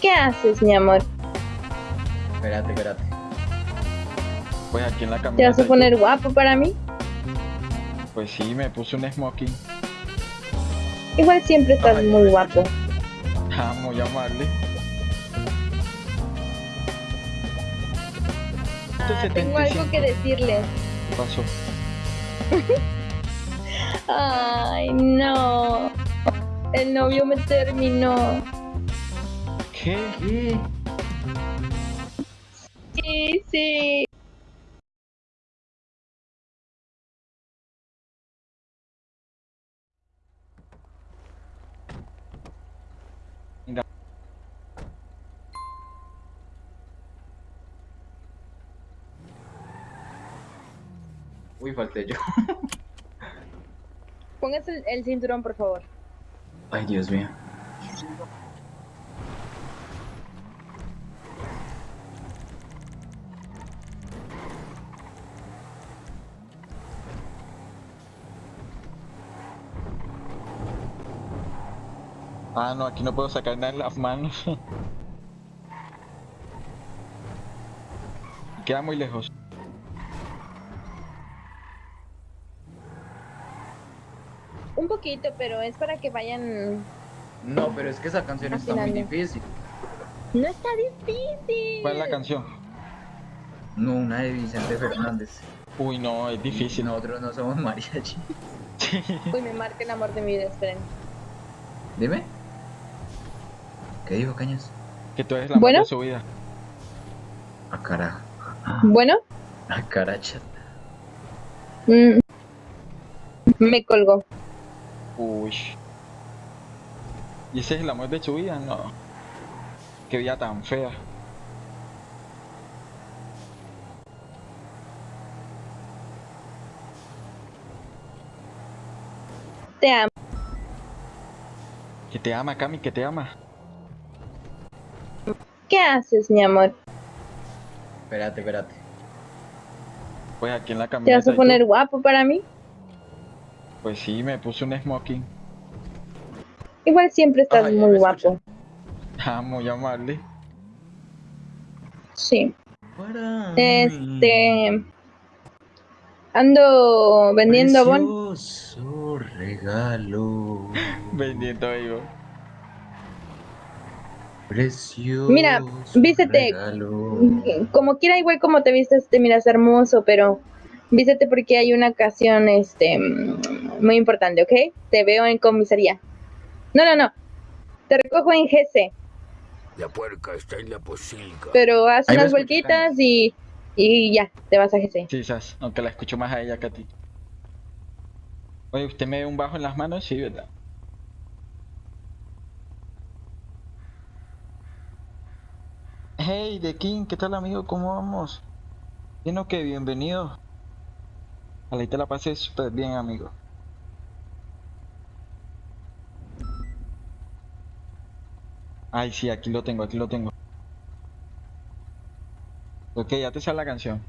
¿Qué haces, mi amor? Espérate, espérate. Pues aquí en la ¿Te camioneta. vas a poner guapo para mí? Pues sí, me puse un smoking. Igual siempre estás Ay, muy guapo. Ah, muy amable. Ah, tengo algo que decirle. ¿Qué pasó? Ay, no. El novio me terminó. ¿Qué? ¿Qué? Sí, sí. Uy, falté yo. Póngase el, el cinturón, por favor. Ay, Dios mío. Ah, no, aquí no puedo sacar nada en las manos. Queda muy lejos. Un poquito, pero es para que vayan. No, pero es que esa canción está muy difícil. No está difícil. ¿Cuál es la canción? No, una de Vicente Fernández. Uy, no, es difícil. Nosotros no somos mariachi. Uy, me marca el amor de mi vida, esperen. Dime. ¿Qué dijo Cañas? Que tú eres la Bueno. de su vida. A carajo. Bueno, A caracha. mm, me colgó. Uy. ¿Y ese es el amor de su vida? No. Qué vida tan fea. Te amo. Que te ama, Cami, que te ama. ¿Qué haces, mi amor? Espérate, espérate. Pues aquí en la ¿Te camioneta. vas a poner guapo para mí? Pues sí, me puse un smoking. Igual siempre estás Ay, muy guapo. Ah, muy amable. Sí. Para Este. Ando vendiendo bon. Regalo. Vendiendo digo. Precioso. Mira, vístete. regalo. Como quiera, igual como te vistes, te miras hermoso, pero vístete porque hay una ocasión este muy importante, ¿ok? Te veo en comisaría. No, no, no. Te recojo en GC, La puerca está en la pocilga. pero haz Ahí unas vueltitas y, y ya, te vas a GC. Sí, Sas, aunque la escucho más a ella que a ti. Oye, ¿usted me ve un bajo en las manos? Sí, ¿verdad? Hey, The King, ¿qué tal amigo? ¿Cómo vamos? Bien o qué, bienvenido. Ojalá y te la pasé súper bien, amigo. Ay, sí, aquí lo tengo, aquí lo tengo. Ok, ya te sale la canción.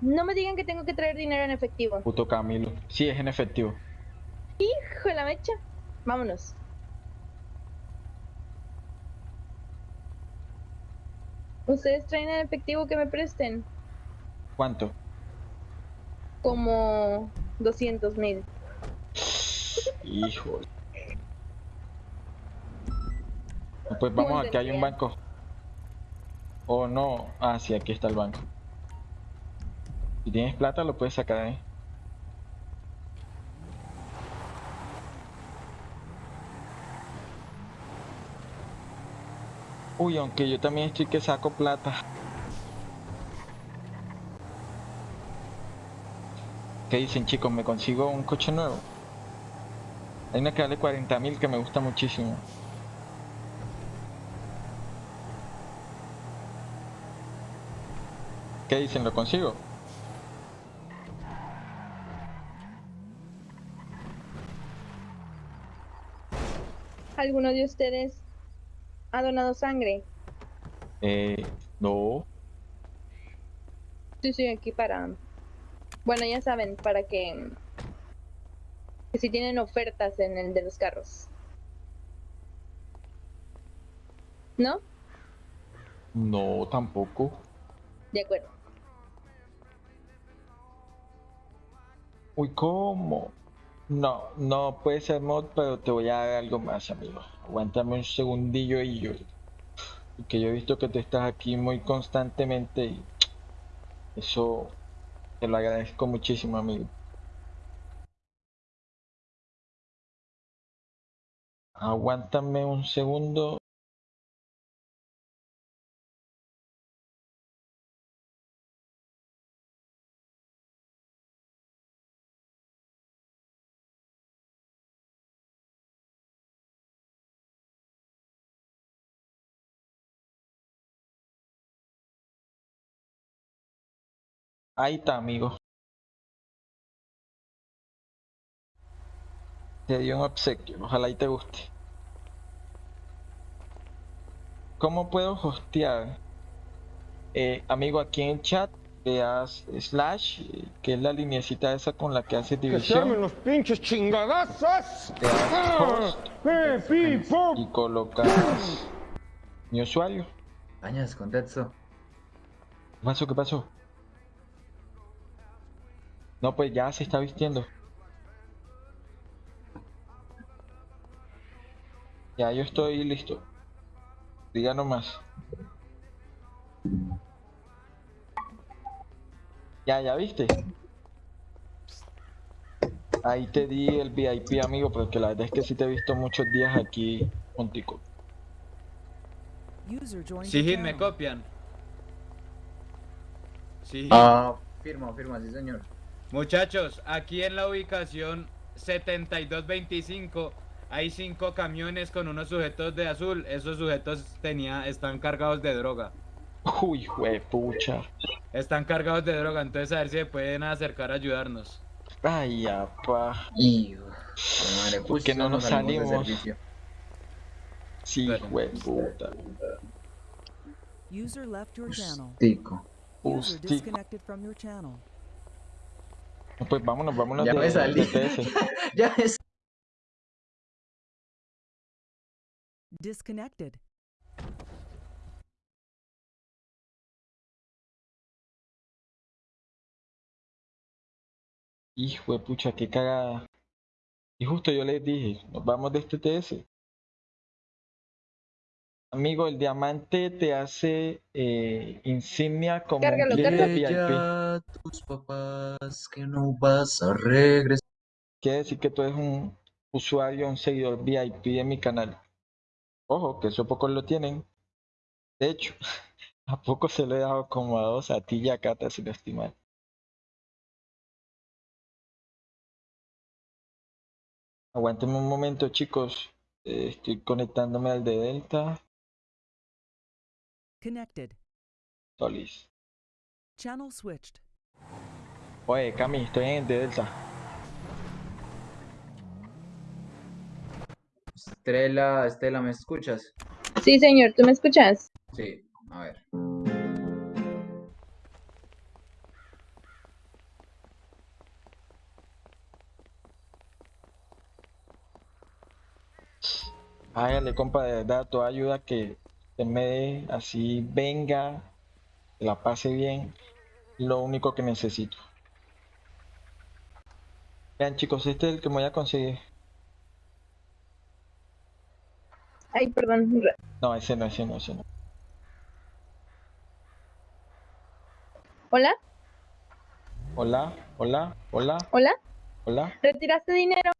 No me digan que tengo que traer dinero en efectivo. Puto Camilo. Sí, es en efectivo. Hijo de la mecha. Vámonos. ¿Ustedes traen en efectivo que me presten? ¿Cuánto? Como 200 mil. Hijo. Pues vamos, aquí hay un banco. Oh no. Ah, sí, aquí está el banco. Si tienes plata, lo puedes sacar ahí. Uy, aunque yo también estoy que saco plata. ¿Qué dicen chicos? ¿Me consigo un coche nuevo? Hay una que vale 40 mil que me gusta muchísimo. ¿Qué dicen? ¿Lo consigo? ¿Alguno de ustedes ha donado sangre? Eh, no. Sí, estoy aquí para... Bueno, ya saben, para que, que si tienen ofertas en el de los carros. ¿No? No, tampoco. De acuerdo. Uy, ¿cómo? No, no puede ser mod, pero te voy a dar algo más, amigo. Aguántame un segundillo y yo. Que yo he visto que te estás aquí muy constantemente y eso te lo agradezco muchísimo, amigo. Aguántame un segundo. Ahí está, amigo. Te dio un obsequio, ojalá y te guste. ¿Cómo puedo hostear? Eh, amigo, aquí en el chat le das slash, que es la lineecita esa con la que ¡Que armen división. los pinches chingadazos! Le das host ¡Eh, y colocas mi usuario. Dañas, contexto. ¿Qué pasó? ¿Qué pasó? No, pues ya se está vistiendo. Ya yo estoy listo. Diga nomás. Ya, ya viste. Ahí te di el VIP, amigo, porque la verdad es que sí te he visto muchos días aquí contigo. Sí, me copian. Sí. Ah, firma, firma, sí, señor. Muchachos, aquí en la ubicación 7225 hay cinco camiones con unos sujetos de azul. Esos sujetos tenía, están cargados de droga. Uy, pucha. Están cargados de droga, entonces a ver si se pueden acercar a ayudarnos. Ay, apa. Y. Madre, ¿Por qué justo no nos de salimos? servicio. Sí, puta. User left your channel. User disconnected from your channel. Pues vámonos, vámonos Ya de, me salí. ya es. Disconnected. Hijo de pucha, qué cagada. Y justo yo les dije, nos vamos de este TS. Amigo, el diamante te hace eh, insignia como Cárgalo, un cárgalo. VIP. Dile a tus papás que no vas a regresar. Quiere decir que tú eres un usuario, un seguidor VIP de mi canal. Ojo, que eso pocos lo tienen. De hecho, a poco se lo he dado como a dos, a ti y a Cata, si no estoy mal. Aguántenme un momento, chicos. Eh, estoy conectándome al de Delta. Connected. Solis. Channel switched. Oye, Cami, estoy en el de Delta. Estrella, Estela, ¿me escuchas? Sí, señor, ¿tú me escuchas? Sí, a ver. Hágale, compa, de verdad, toda ayuda que usted me dé, así venga, que la pase bien, lo único que necesito. Vean, chicos, este es el que me voy a conseguir. Ay, perdón. No, ese no, ese no, ese no. ¿Hola? Hola, hola, hola, ¿Hola? hola. ¿Retiraste dinero?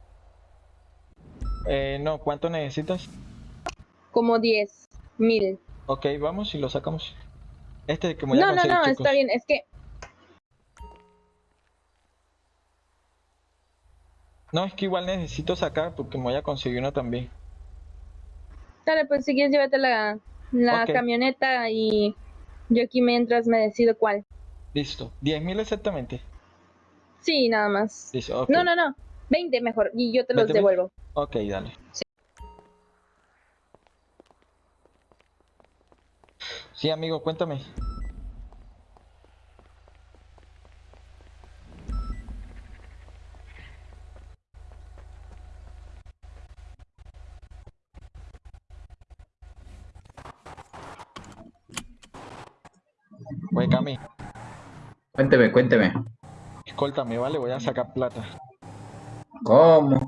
Eh, no, ¿cuánto necesitas? Como 10 mil. Ok, vamos y lo sacamos. Este es el que me voy a No, no, no, chicos. está bien. Es que No, es que igual necesito sacar porque me voy a conseguir uno también. Dale, pues si quieres llévate la, camioneta y yo aquí mientras me decido cuál. Listo. 10.000 exactamente. Sí, nada más. Listo. No, no, no. 20 mejor y yo te los 20 mil. devuelvo. Ok, dale. Sí, Sí, amigo, cuéntame. Güey, Cami. Cuénteme, cuénteme. Escóltame, ¿vale? Voy a sacar plata. ¿Cómo?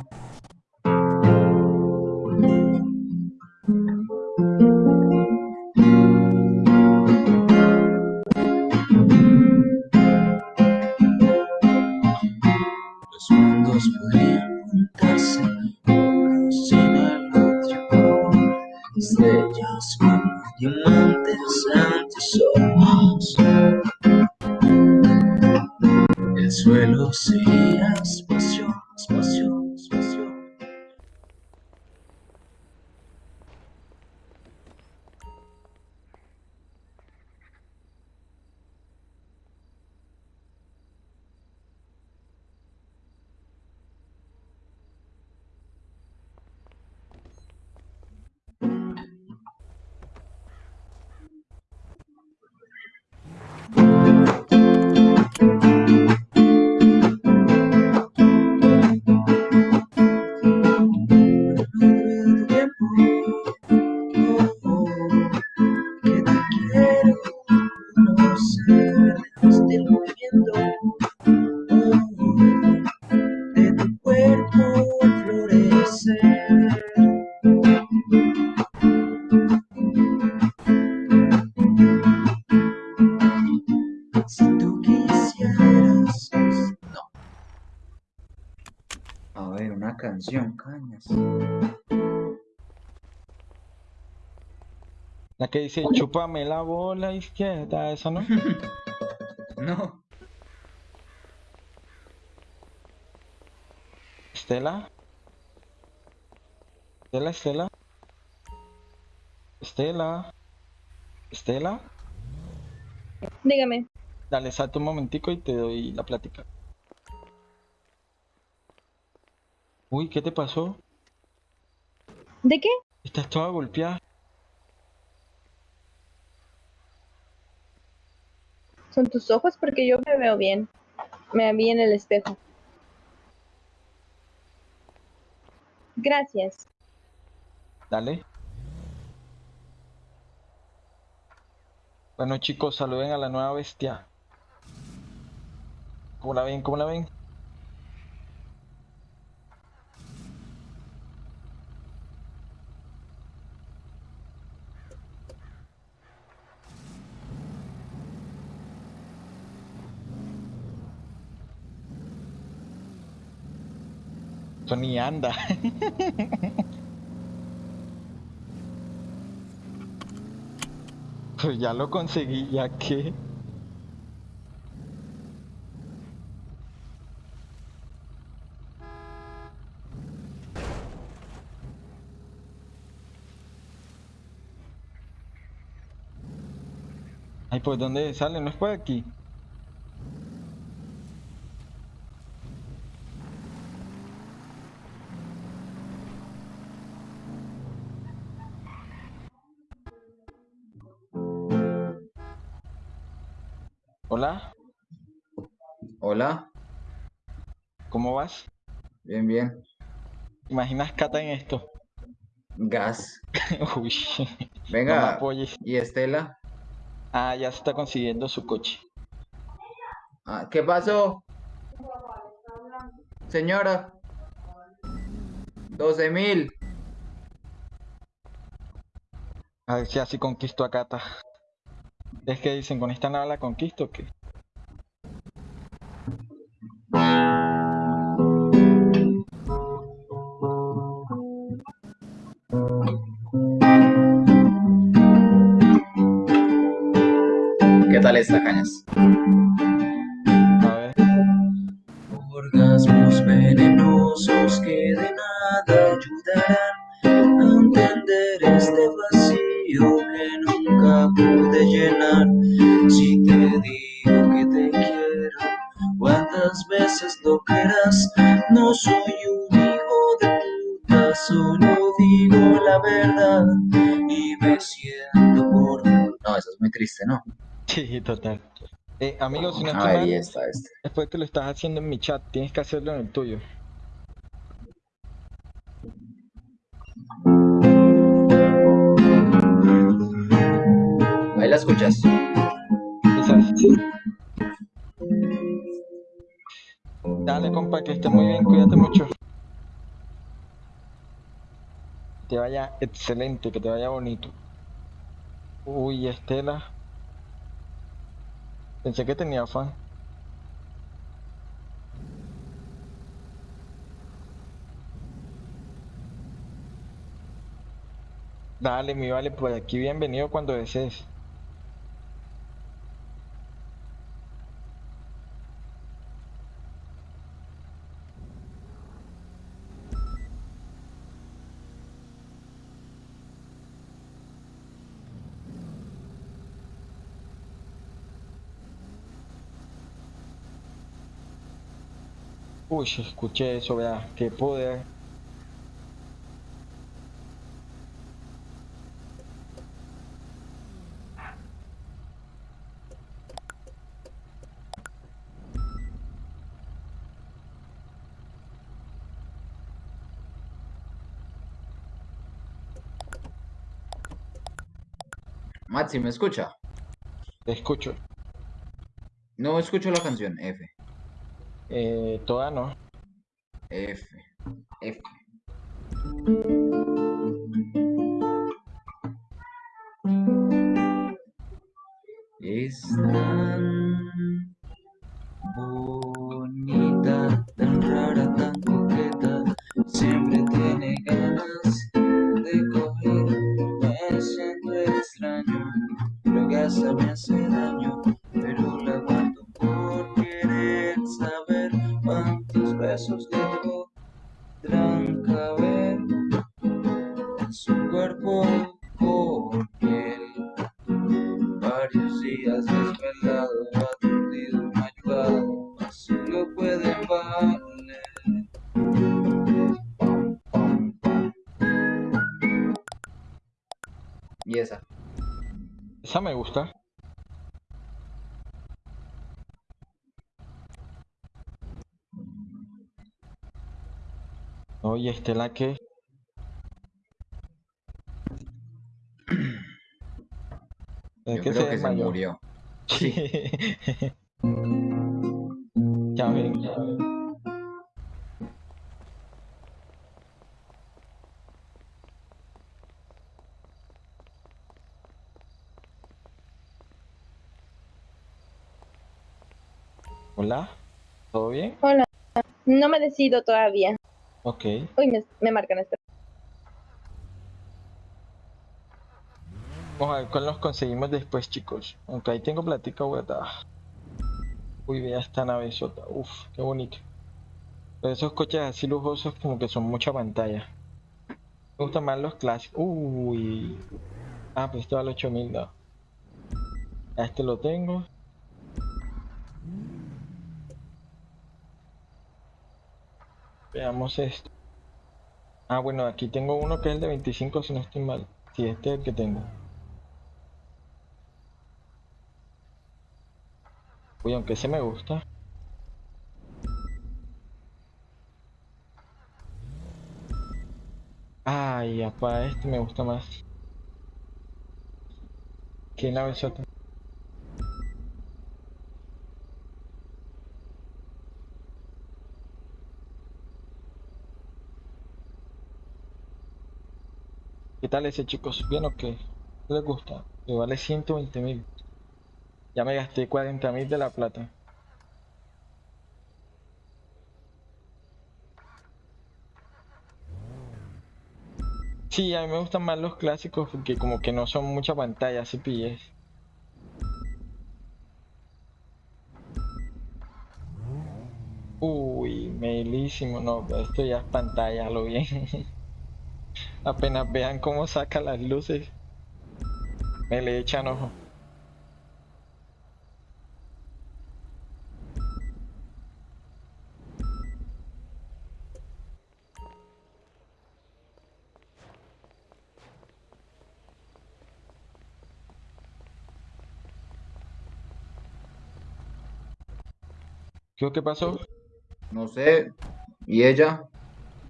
La que dice, chúpame la bola izquierda, esa no. No. Estela. Estela, Estela. Estela. Estela. Dígame. Dale, salta un momentico y te doy la plática. Uy, ¿qué te pasó? ¿De qué? Estás toda golpeada. Son tus ojos porque yo me veo bien. Me vi en el espejo. Gracias. Dale. Bueno chicos, saluden a la nueva bestia. ¿Cómo la ven? ¿Cómo la ven? Ni anda. Pues ya lo conseguí, ya que. Ay, pues ¿dónde sale? No es por aquí. Hola. ¿cómo vas? Bien, bien. ¿Te imaginas Cata en esto? Gas. Uy, no me Venga. apoyes. ¿Y Estela? Ah, ya se está consiguiendo su coche. Ah, ¿Qué pasó? Señora. 12 mil. A ver si así conquisto a Cata. ¿Es que dicen con esta nada la conquisto o tal esta, cañas? A ver. Orgasmos venenosos que de nada ayudarán a entender este vacío que nunca pude llenar. Si te digo que te quiero, cuántas veces lo querrás. No soy un hijo de puta, solo digo la verdad y me siento por. No, eso es muy triste, ¿no? Sí, total. Eh, amigo, si no estoy mal, y esta, esta. después que lo estás haciendo en mi chat, tienes que hacerlo en el tuyo. Ahí la escuchas. Quizás. Dale, compa, que esté muy bien, cuídate mucho. Que te vaya excelente, que te vaya bonito. Uy, Estela. Pensé que tenía fan. Dale, mi vale, por aquí bienvenido cuando desees. Uy, escuché eso, vea, qué poder. Maxi, ¿me escucha? Te escucho. No escucho la canción. F. Eh, toda no. F. F. Y esa. Esa me gusta. Oye, Estela, ¿qué? ¿De Yo qué creo que se murió. Sí. Ya ven. Hola, ¿todo bien? Hola. No me decido todavía. Ok. Uy, me, me marcan esto. Vamos a ver cuál nos conseguimos después, chicos. Aunque ahí tengo platica guardada. Uy, vea esta navezota. Uf, qué bonito. Pero esos coches así lujosos como que son mucha pantalla. Me gustan más los clásicos. Uy. Ah, pues este vale 8000, no. A este lo tengo. Veamos esto. Ah, bueno, aquí tengo uno que es el de 25 si no estoy mal. Sí, este es el que tengo. Uy, aunque ese me gusta. Ay, apa, este me gusta más. ¿Qué nave sota? Tal ese chicos? ¿Bien o qué? ¿Qué les gusta? Me vale 120 mil. Ya me gasté 40 mil de la plata. Sí, a mí me gustan más los clásicos porque como que no son mucha pantalla, así pilles. Uy, melísimo, no, esto ya es pantalla, lo bien. Apenas vean cómo saca las luces, me le echan ojo. ¿Qué pasó? No sé. ¿Y ella?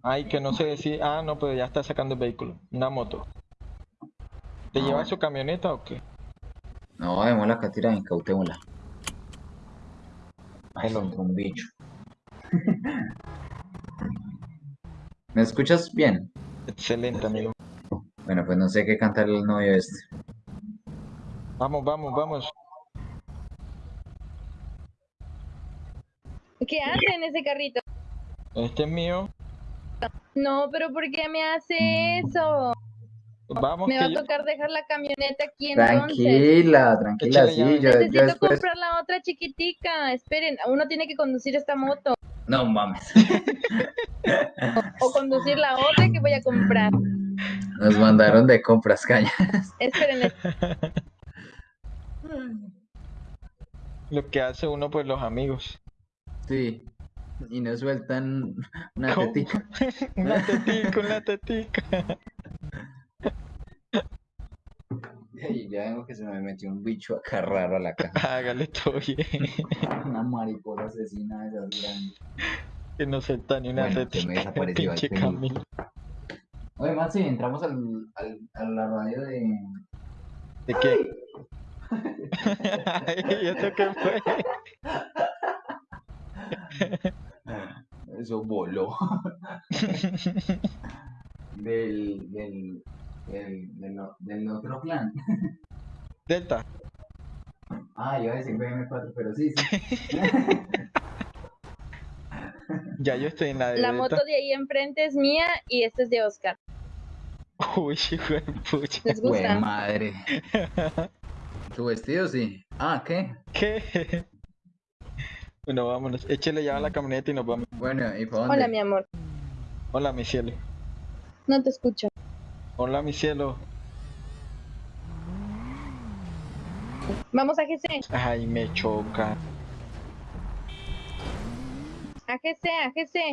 Ay, que no sé decir. Ah, no, pero ya está sacando el vehículo. Una moto. ¿Te Ah, lleva bueno. su camioneta o qué? No, démosla acá tirada, incautémosla. Ay, lo un bicho. ¿Me escuchas bien? Excelente, amigo. Bueno, pues no sé qué cantar el novio este. Vamos, vamos, vamos. ¿Qué hace en ese carrito? Este es mío. No, pero ¿por qué me hace eso? Vamos, Me va a yo- tocar dejar la camioneta aquí entonces. Tranquila, tranquila, Échale sí, yo, yo Necesito después... comprar la otra chiquitica. Esperen, uno tiene que conducir esta moto. No mames. O conducir la otra que voy a comprar. Nos mandaron de compras cañas. Esperen, lo que hace uno por los amigos. Sí. Y nos sueltan una ¿Cómo? tetica. Una tetica, una tetica. Y ya vengo que se me metió un bicho acá raro a la casa. Hágale todo bien. Una mariposa asesina de esas grandes. Que no suelta ni una Bueno, se tetica. me desapareció el Pinche. Camilo. Oye, Maxi, entramos al, al, a la radio de... ¿De qué? ¿Y eso qué fue? Eso voló. del, del, del, del, otro clan. Delta. Ah, iba a decir BM4, pero sí, sí. Ya yo estoy en la de la Delta. moto de ahí enfrente es mía y esta es de Oscar. Uy, hijo de pucha. ¿Les Güey, gusta? madre. ¿Tu vestido sí? Ah, ¿qué? ¿Qué? Bueno, vámonos. Échale ya a la camioneta y nos vamos. Bueno, ¿y para dónde? Hola, mi amor. Hola, mi cielo. No te escucho. Hola, mi cielo. Vamos a GC. Ay, me choca. A GC, a GC.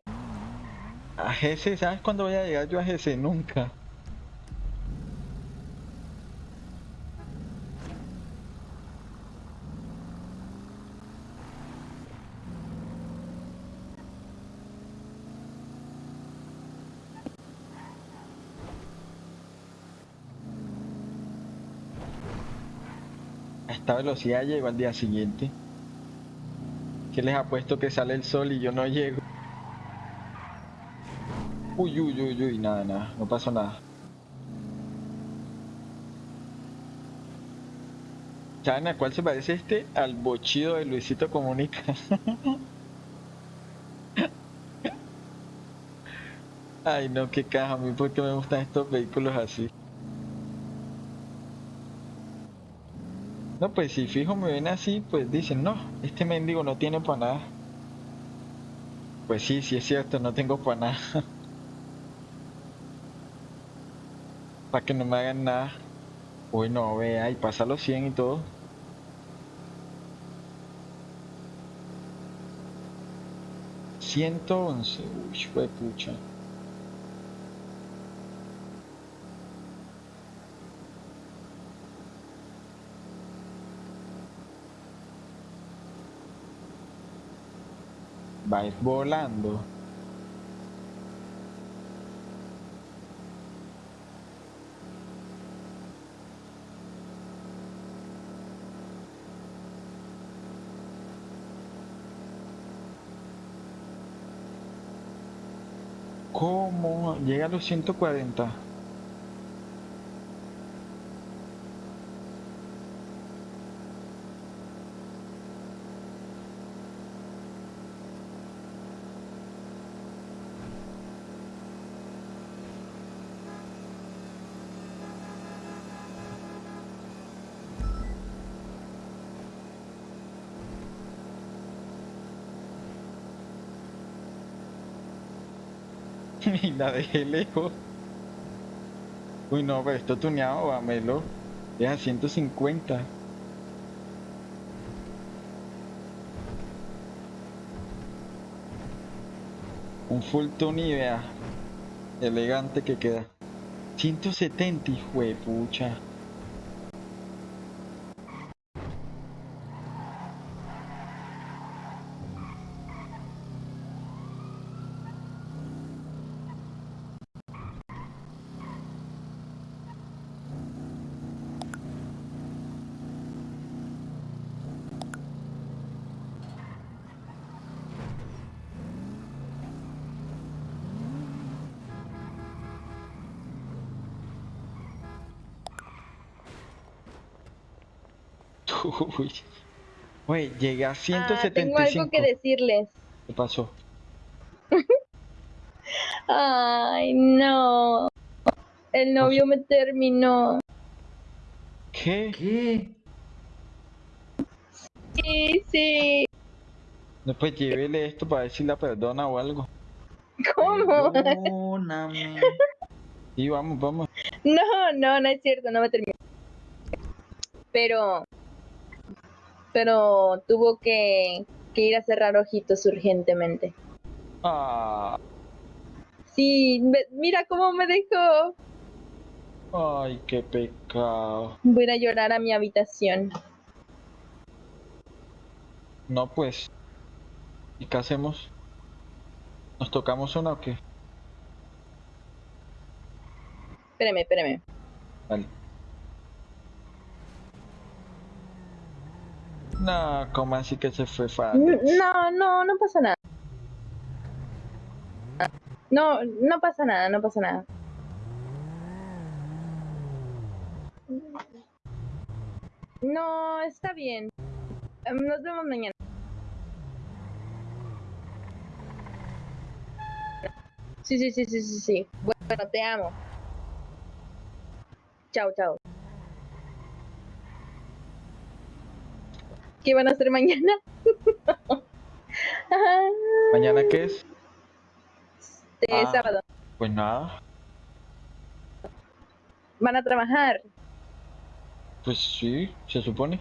A GC, ¿sabes cuándo voy a llegar yo a GC? Nunca. Esta velocidad llego al día siguiente. ¿Qué les apuesto que sale el sol y yo no llego? Uy, uy, uy, uy, nada, nada, no pasó nada. ¿Saben a cuál se parece este? Al bochido de Luisito Comunica. Ay, no, qué caja, a mí porque me gustan estos vehículos así. No, pues si fijo me ven así, pues dicen, no, este mendigo no tiene para nada. Pues sí, sí es cierto, no tengo para nada. para que no me hagan nada. Uy, no, vea, y pasa los 100 y todo. Ciento once, uy, fue pucha. Va a ir volando. ¿Cómo? Llega a los 140. y la dejé lejos. Uy, no, pero esto tuneado, vámelo. Es a 150. Un full tune y vea. Elegante que queda. 170, hijo de pucha. Uy. Oye, llegué a Ah, 175. tengo algo que decirles. ¿Qué pasó? Ay, no. El novio me terminó. ¿Qué? ¿Qué? Sí, sí. No, pues llévele esto para ver si la perdona o algo. ¿Cómo? Perdóname. Sí, vamos, vamos. No, no, no es cierto, no me terminó. Pero, pero tuvo que, que ir a cerrar ojitos urgentemente. Ah, Sí, mira cómo me dejó. ay, qué pecado. Voy a ir a llorar a mi habitación. No, pues. ¿Y qué hacemos? ¿Nos tocamos una o qué? Espérame, espérame. Vale. No, ¿cómo así que se fue fácil? No, no, no pasa nada. No, no pasa nada, no pasa nada. No, está bien. Em, Nos vemos mañana. Sí, sí, sí, sí, sí, sí. Bueno, te amo. Chao, chao. ¿Qué van a hacer mañana? ¿Mañana qué es? Este Ah. sábado. Pues nada. ¿Van a trabajar? Pues sí, se supone.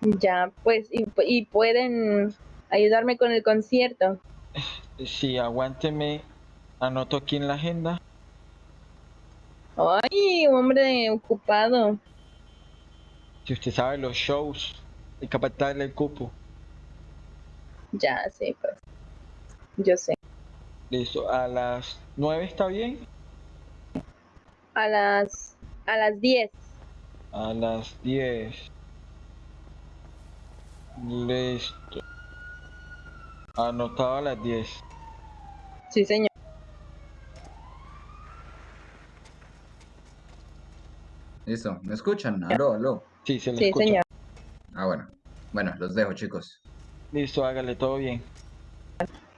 Ya, pues, y, y pueden ayudarme con el concierto. Sí, aguánteme. Anoto aquí en la agenda. Ay, hombre ocupado. Si usted sabe los shows, hay que apartarle el cupo. Ya, sí, pues. Yo sé. Listo, a las 9 está bien. A las, a las 10. A las 10. Listo. Anotado a las 10. Sí, señor. Listo, ¿me escuchan? Aló, aló. Sí, se le Sí, escucha. señor. Ah, bueno. Bueno, los dejo, chicos. Listo, hágale todo bien.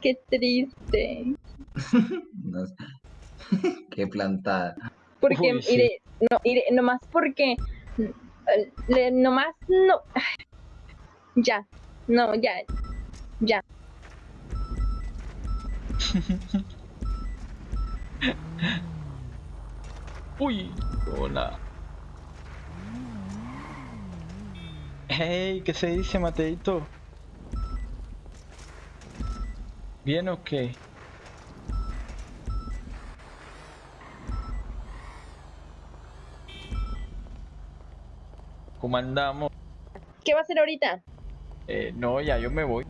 Qué triste. No. Qué plantada. Porque, Uy, sí. mire, no, mire, nomás porque, eh, le- nomás no. Ya, no, ya, ya. Uy, hola. Hey, ¿qué se dice, Mateito? ¿Bien o qué? ¿Cómo andamos? ¿Qué va a hacer ahorita? Eh, no, ya yo me voy.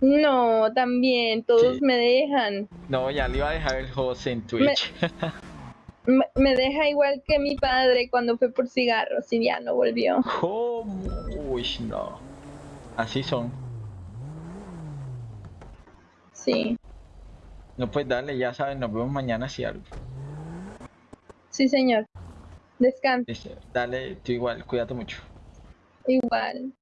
No, también, todos Sí. me dejan. No, ya le iba a dejar el host en Twitch. Me, me deja igual que mi padre cuando fue por cigarros y ya no volvió. ¿Cómo? Uy, no. Así son. Sí, No, pues dale, ya saben, nos vemos mañana si algo. sí, señor. Descansa, Listo, Dale, tú igual, cuídate mucho. igual.